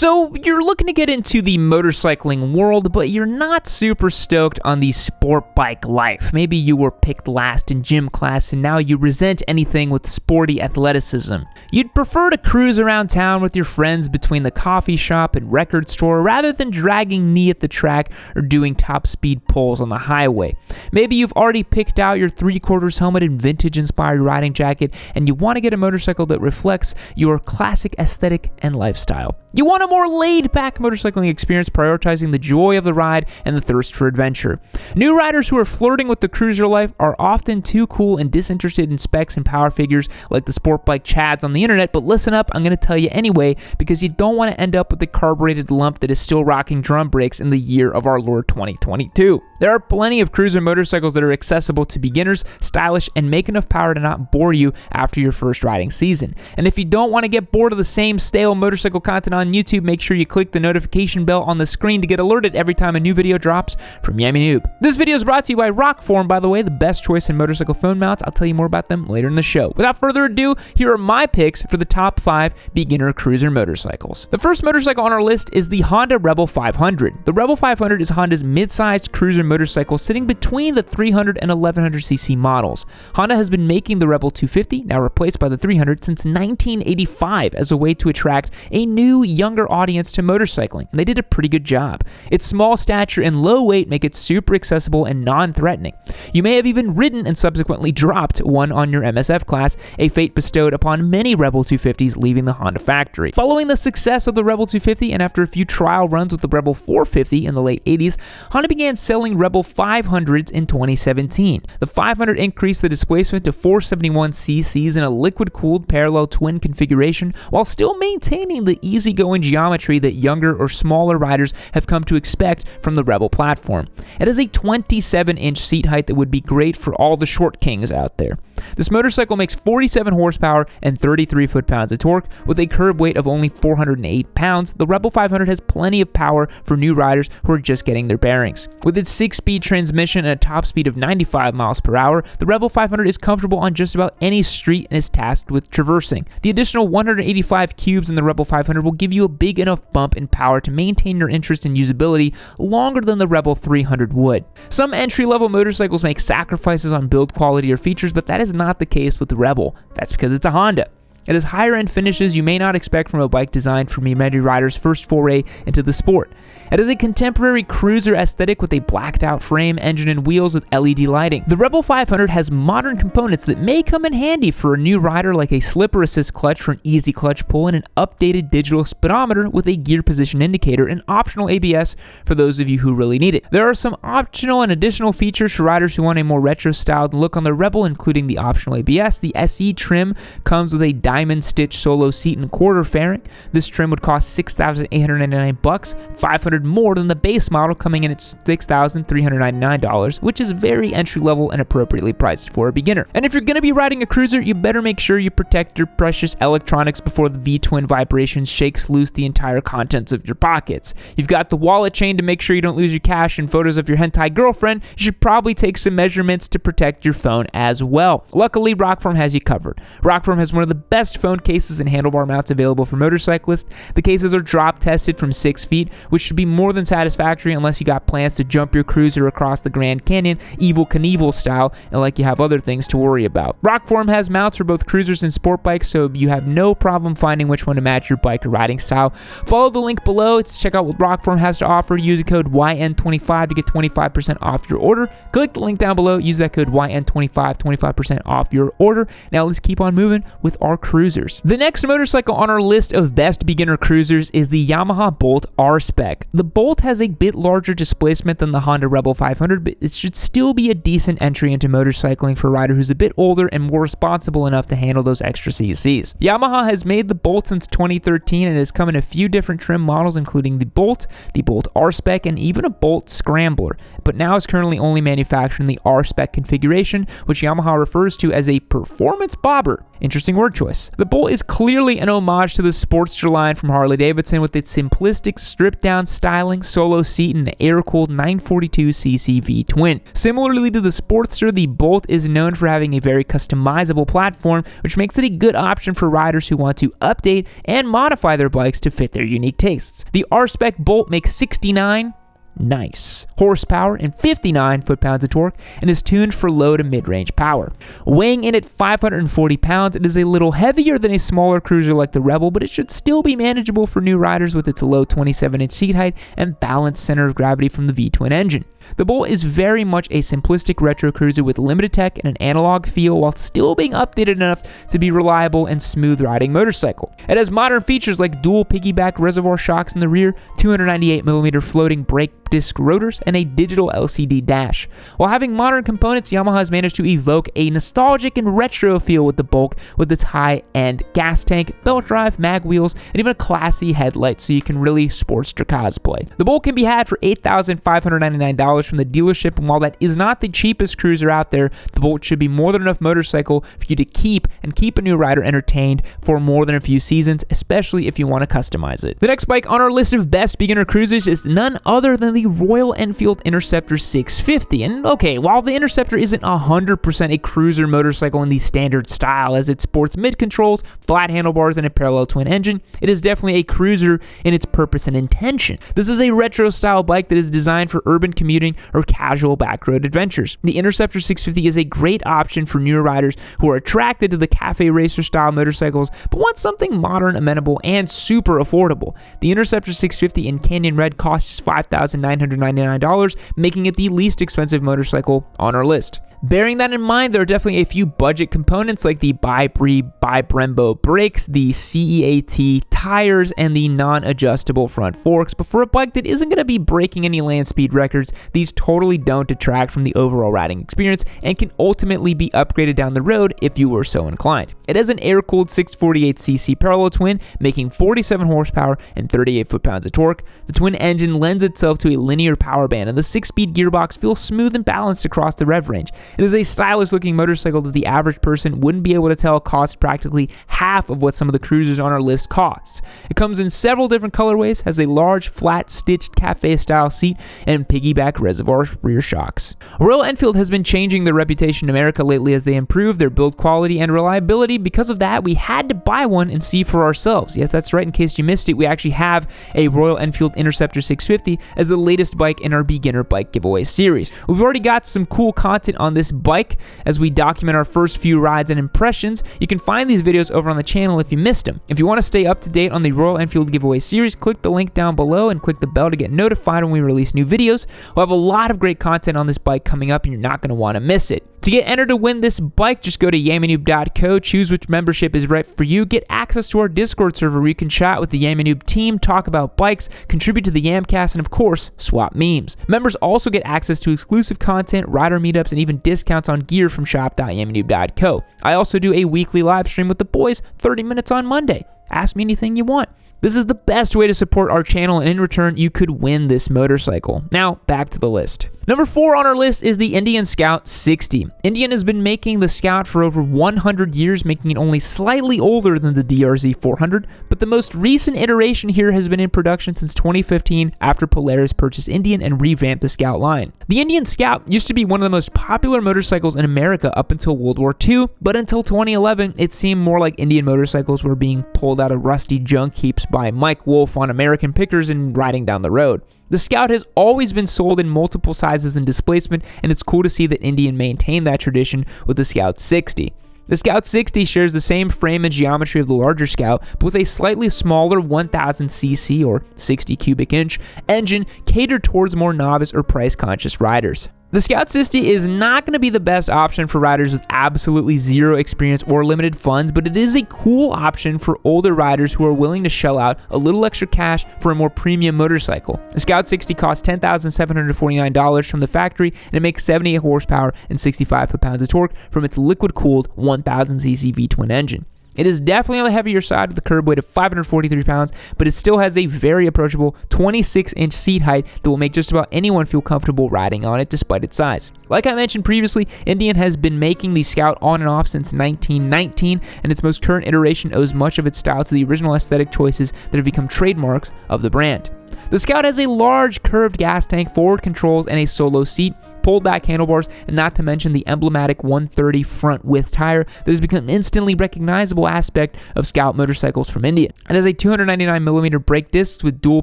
So, you're looking to get into the motorcycling world, but you're not super stoked on the sport bike life. Maybe you were picked last in gym class and now you resent anything with sporty athleticism. You'd prefer to cruise around town with your friends between the coffee shop and record store rather than dragging knee at the track or doing top speed pulls on the highway. Maybe you've already picked out your three quarters helmet and vintage inspired riding jacket and you want to get a motorcycle that reflects your classic aesthetic and lifestyle. You want a more laid back motorcycling experience, prioritizing the joy of the ride and the thirst for adventure. New riders who are flirting with the cruiser life are often too cool and disinterested in specs and power figures like the sport bike chads on the internet, but listen up, I'm going to tell you anyway because you don't want to end up with a carbureted lump that is still rocking drum brakes in the year of our Lord 2022. There are plenty of cruiser motorcycles that are accessible to beginners, stylish, and make enough power to not bore you after your first riding season. And if you don't want to get bored of the same stale motorcycle content on YouTube, make sure you click the notification bell on the screen to get alerted every time a new video drops from Yammie Noob. This video is brought to you by Rokform, by the way, the best choice in motorcycle phone mounts. I'll tell you more about them later in the show. Without further ado, here are my picks for the top five beginner cruiser motorcycles. The first motorcycle on our list is the Honda Rebel 500. The Rebel 500 is Honda's mid-sized cruiser motorcycle sitting between the 300 and 1100cc models. Honda has been making the Rebel 250, now replaced by the 300, since 1985 as a way to attract a new younger audience to motorcycling, and they did a pretty good job. Its small stature and low weight make it super accessible and non-threatening. You may have even ridden and subsequently dropped one on your MSF class, a fate bestowed upon many Rebel 250s leaving the Honda factory. Following the success of the Rebel 250 and after a few trial runs with the Rebel 450 in the late 80s, Honda began selling Rebel 500s in 2017. The 500 increased the displacement to 471 cc's in a liquid-cooled parallel twin configuration while still maintaining the easygoing geometry that younger or smaller riders have come to expect from the Rebel platform. It has a 27 inch seat height that would be great for all the short kings out there. This motorcycle makes 47 horsepower and 33 foot-pounds of torque. With a curb weight of only 408 pounds, the Rebel 500 has plenty of power for new riders who are just getting their bearings. With its 6-speed transmission and a top speed of 95 miles per hour, the Rebel 500 is comfortable on just about any street and is tasked with traversing. The additional 185 cubes in the Rebel 500 will give you a big enough bump in power to maintain your interest in usability longer than the Rebel 300 would. Some entry-level motorcycles make sacrifices on build quality or features, but that is not the case with the Rebel. That's because it's a Honda. It has higher end finishes you may not expect from a bike designed for many riders' first foray into the sport. It has a contemporary cruiser aesthetic with a blacked out frame, engine, and wheels with LED lighting. The Rebel 500 has modern components that may come in handy for a new rider like a slipper assist clutch for an easy clutch pull and an updated digital speedometer with a gear position indicator and optional ABS for those of you who really need it. There are some optional and additional features for riders who want a more retro styled look on the Rebel including the optional ABS. The SE trim comes with a diamond stitch solo seat and quarter fairing. This trim would cost 6,899 bucks, 500 more than the base model coming in at $6,399, which is very entry level and appropriately priced for a beginner. And if you're going to be riding a cruiser, you better make sure you protect your precious electronics before the V-twin vibration shakes loose the entire contents of your pockets. You've got the wallet chain to make sure you don't lose your cash and photos of your hentai girlfriend. You should probably take some measurements to protect your phone as well. Luckily, Rokform has you covered. Rokform has one of the best phone cases and handlebar mounts available for motorcyclists. The cases are drop tested from 6 feet, which should be more than satisfactory unless you got plans to jump your cruiser across the Grand Canyon, Evel Knievel style, and like you have other things to worry about. Rokform has mounts for both cruisers and sport bikes, so you have no problem finding which one to match your bike or riding style. Follow the link below to check out what Rokform has to offer. Use the code YN25 to get 25% off your order. Click the link down below. Use that code YN25, 25% off your order. Now let's keep on moving with our cruisers. The next motorcycle on our list of best beginner cruisers is the Yamaha Bolt R-Spec. The Bolt has a bit larger displacement than the Honda Rebel 500, but it should still be a decent entry into motorcycling for a rider who's a bit older and more responsible enough to handle those extra CCs. Yamaha has made the Bolt since 2013 and has come in a few different trim models, including the Bolt, the Bolt R-Spec, and even a Bolt Scrambler, but now is currently only manufactured in the R-Spec configuration, which Yamaha refers to as a performance bobber. Interesting word choice. The Bolt is clearly an homage to the Sportster line from Harley Davidson with its simplistic stripped down styling, solo seat, and air cooled 942cc V twin. Similarly to the Sportster, the Bolt is known for having a very customizable platform, which makes it a good option for riders who want to update and modify their bikes to fit their unique tastes. The R-Spec Bolt makes 69 nice horsepower and 59 foot-pounds of torque and is tuned for low to mid-range power. Weighing in at 540 pounds, it is a little heavier than a smaller cruiser like the Rebel, but it should still be manageable for new riders with its low 27-inch seat height and balanced center of gravity from the V-twin engine. The Bolt is very much a simplistic retro cruiser with limited tech and an analog feel while still being updated enough to be reliable and smooth riding motorcycle. It has modern features like dual piggyback reservoir shocks in the rear, 298mm floating brake disc rotors, and a digital LCD dash. While having modern components, Yamaha has managed to evoke a nostalgic and retro feel with the Bolt with its high-end gas tank, belt drive, mag wheels, and even a classy headlight so you can really sports sportster cosplay. The Bolt can be had for $8,599 from the dealership, and while that is not the cheapest cruiser out there, the Bolt should be more than enough motorcycle for you to keep and keep a new rider entertained for more than a few seasons, especially if you want to customize it. The next bike on our list of best beginner cruisers is none other than the Royal Enfield Interceptor 650. And okay, while the Interceptor isn't 100% a cruiser motorcycle in the standard style as it sports mid controls, flat handlebars, and a parallel twin engine, it is definitely a cruiser in its purpose and intention. This is a retro style bike that is designed for urban commuting or casual backroad adventures. The Interceptor 650 is a great option for newer riders who are attracted to the cafe racer style motorcycles but want something modern, amenable, and super affordable. The Interceptor 650 in Canyon Red costs 5900 $999, making it the least expensive motorcycle on our list. Bearing that in mind, there are definitely a few budget components like the ByBre by Brembo brakes, the CEAT tires, and the non-adjustable front forks, but for a bike that isn't going to be breaking any land speed records, these totally don't detract from the overall riding experience and can ultimately be upgraded down the road if you were so inclined. It has an air-cooled 648cc parallel twin, making 47 horsepower and 38 foot-pounds of torque. The twin engine lends itself to a linear power band, and the six-speed gearbox feels smooth and balanced across the rev range. It is a stylish looking motorcycle that the average person wouldn't be able to tell costs practically half of what some of the cruisers on our list costs. It comes in several different colorways, has a large, flat, stitched cafe style seat, and piggyback reservoir rear shocks. Royal Enfield has been changing their reputation in America lately as they improve their build quality and reliability. Because of that, we had to buy one and see for ourselves. Yes, that's right. In case you missed it, we actually have a Royal Enfield Interceptor 650 as the latest bike in our beginner bike giveaway series. We've already got some cool content on this this bike as we document our first few rides and impressions. You can find these videos over on the channel if you missed them. If you want to stay up to date on the Royal Enfield giveaway series, click the link down below and click the bell to get notified when we release new videos. We'll have a lot of great content on this bike coming up and you're not going to want to miss it. To get entered to win this bike, just go to yammynoob.co, choose which membership is right for you, get access to our Discord server where you can chat with the Yammynoob team, talk about bikes, contribute to the Yamcast, and of course, swap memes. Members also get access to exclusive content, rider meetups, and even discounts on gear from shop.yammynoob.co. I also do a weekly live stream with the boys, 30 minutes on Monday. Ask me anything you want. This is the best way to support our channel, and in return, you could win this motorcycle. Now, back to the list. Number four on our list is the Indian Scout 60. Indian has been making the Scout for over 100 years, making it only slightly older than the DRZ 400, but the most recent iteration here has been in production since 2015 after Polaris purchased Indian and revamped the Scout line. The Indian Scout used to be one of the most popular motorcycles in America up until World War II, but until 2011, it seemed more like Indian motorcycles were being pulled out of rusty junk heaps by Mike Wolfe on American pickers and riding down the road. The Scout has always been sold in multiple sizes and displacement, and it's cool to see that Indian maintained that tradition with the Scout 60. The Scout 60 shares the same frame and geometry of the larger Scout, but with a slightly smaller 1000cc or 60 cubic inch engine catered towards more novice or price conscious riders. The Scout 60 is not going to be the best option for riders with absolutely zero experience or limited funds, but it is a cool option for older riders who are willing to shell out a little extra cash for a more premium motorcycle. The Scout 60 costs $10,749 from the factory, and it makes 78 horsepower and 65 foot-pounds of torque from its liquid-cooled 1000cc V-twin engine. It is definitely on the heavier side with a curb weight of 543 pounds, but it still has a very approachable 26 inch seat height that will make just about anyone feel comfortable riding on it despite its size. Like I mentioned previously, Indian has been making the Scout on and off since 1919, and its most current iteration owes much of its style to the original aesthetic choices that have become trademarks of the brand. The Scout has a large curved gas tank, forward controls, and a solo seat, pulled back handlebars, and not to mention the emblematic 130 front width tire that has become an instantly recognizable aspect of Scout motorcycles from India. It has a 299mm brake discs with dual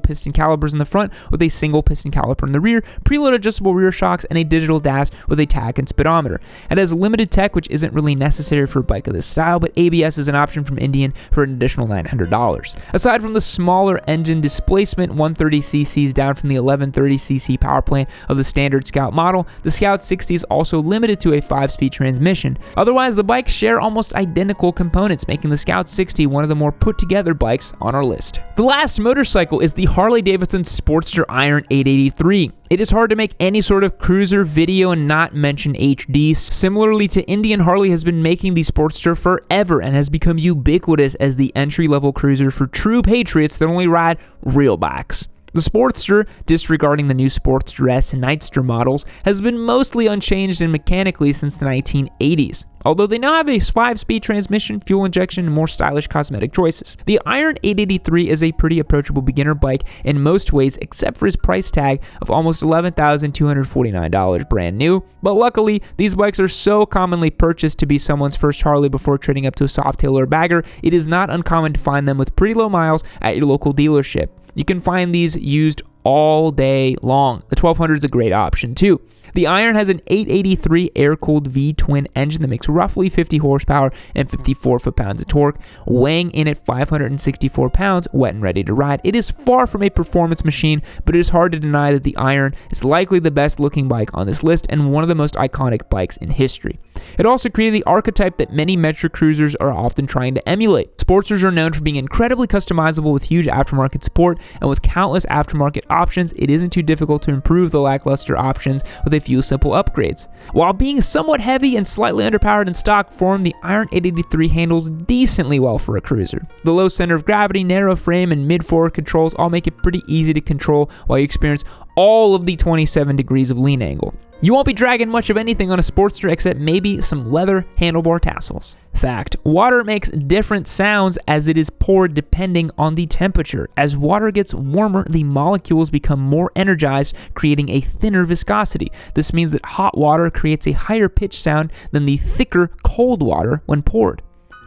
piston calipers in the front with a single piston caliper in the rear, preload adjustable rear shocks, and a digital dash with a tach and speedometer. It has limited tech, which isn't really necessary for a bike of this style, but ABS is an option from Indian for an additional $900. Aside from the smaller engine displacement, 130cc's down from the 1130cc power plant of the standard Scout model, the Scout 60 is also limited to a 5-speed transmission. Otherwise, the bikes share almost identical components, making the Scout 60 one of the more put-together bikes on our list. The last motorcycle is the Harley-Davidson Sportster Iron 883. It is hard to make any sort of cruiser video and not mention HD. Similarly to Indian, Harley has been making the Sportster forever and has become ubiquitous as the entry-level cruiser for true patriots that only ride real bikes. The Sportster, disregarding the new Sportster S and Nightster models, has been mostly unchanged and mechanically since the 1980s, although they now have a 5-speed transmission, fuel injection, and more stylish cosmetic choices. The Iron 883 is a pretty approachable beginner bike in most ways except for its price tag of almost $11,249 brand new, but luckily these bikes are so commonly purchased to be someone's first Harley before trading up to a Softail or bagger, it is not uncommon to find them with pretty low miles at your local dealership. You can find these used all day long. The 1200 is a great option too. The Iron has an 883 air-cooled V-twin engine that makes roughly 50 horsepower and 54 foot-pounds of torque, weighing in at 564 pounds, wet and ready to ride. It is far from a performance machine, but it is hard to deny that the Iron is likely the best-looking bike on this list and one of the most iconic bikes in history. It also created the archetype that many Metro cruisers are often trying to emulate. Sportsters are known for being incredibly customizable with huge aftermarket support, and with countless aftermarket options, it isn't too difficult to improve the lackluster options with a few simple upgrades. While being somewhat heavy and slightly underpowered in stock form, the Iron 883 handles decently well for a cruiser. The low center of gravity, narrow frame, and mid-forward controls all make it pretty easy to control while you experience all of the 27 degrees of lean angle. You won't be dragging much of anything on a Sportster except maybe some leather handlebar tassels. Fact, water makes different sounds as it is poured depending on the temperature. As water gets warmer, the molecules become more energized, creating a thinner viscosity. This means that hot water creates a higher pitch sound than the thicker cold water when poured.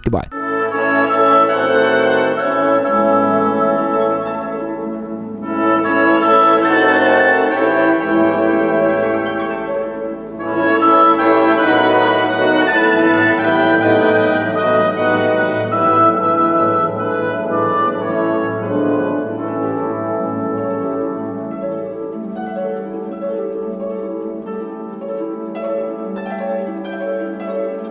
Goodbye.